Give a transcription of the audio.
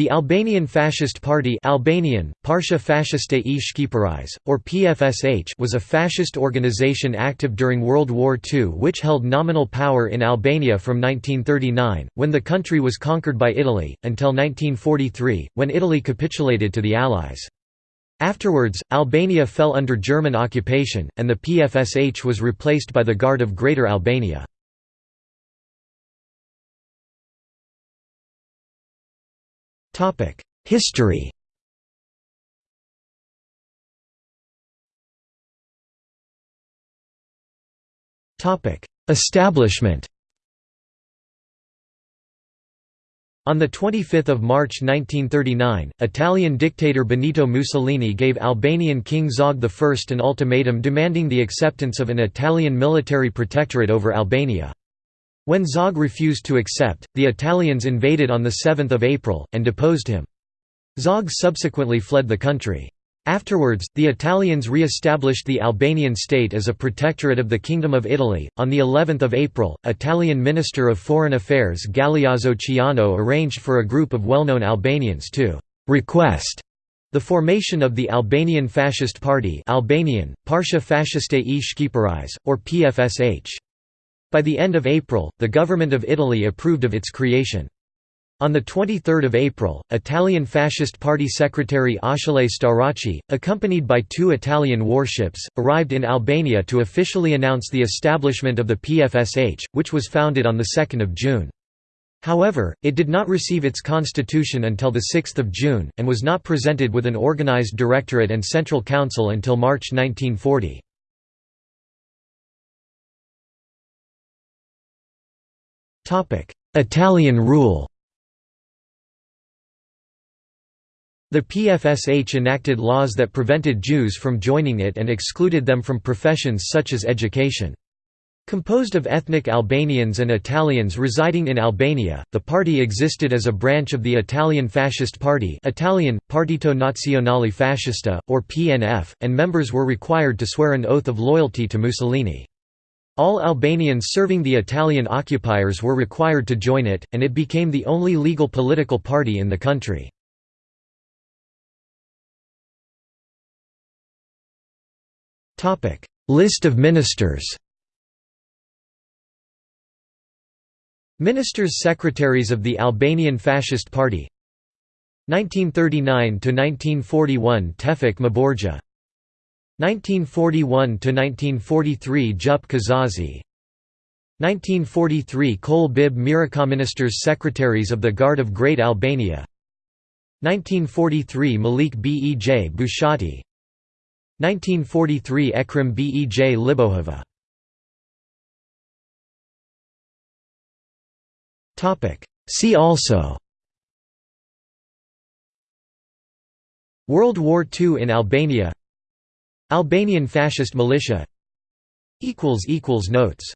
The Albanian Fascist Party Albanian, Partia Fashiste e Shqiperisë, or PFSH was a fascist organization active during World War II which held nominal power in Albania from 1939, when the country was conquered by Italy, until 1943, when Italy capitulated to the Allies. Afterwards, Albania fell under German occupation, and the PFSH was replaced by the Guard of Greater Albania. History. Establishment. On 25 March 1939, Italian dictator Benito Mussolini gave Albanian King Zog I an ultimatum demanding the acceptance of an Italian military protectorate over Albania. When Zog refused to accept, the Italians invaded on 7 April, and deposed him. Zog subsequently fled the country. Afterwards, the Italians re-established the Albanian state as a protectorate of the Kingdom of Italy. On the 11th of April, Italian Minister of Foreign Affairs Galeazzo Ciano arranged for a group of well-known Albanians to request the formation of the Albanian Fascist Party Albanian, Partia Fashiste e Shqiperisë, or PFSH. By the end of April, the government of Italy approved of its creation. On 23 April, Italian Fascist Party Secretary Achille Starace, accompanied by two Italian warships, arrived in Albania to officially announce the establishment of the PFSH, which was founded on 2 June. However, it did not receive its constitution until 6 June, and was not presented with an organized directorate and central council until March 1940. Italian rule The PFSH enacted laws that prevented Jews from joining it and excluded them from professions such as education. Composed of ethnic Albanians and Italians residing in Albania, the party existed as a branch of the Italian Fascist Party Italian, Partito Nazionale Fascista, or PNF, and members were required to swear an oath of loyalty to Mussolini. All Albanians serving the Italian occupiers were required to join it, and it became the only legal political party in the country. List of ministers Ministers Secretaries of the Albanian Fascist Party 1939–1941 Tefik Mborja 1941–1943 Jup Kazazi. 1943 Kol Bib Ministers Secretaries of the Guard of Great Albania. 1943 Malik Bej Bushati. 1943 Ekrem Bej Libohova. See also World War II in Albania Albanian fascist militia. Notes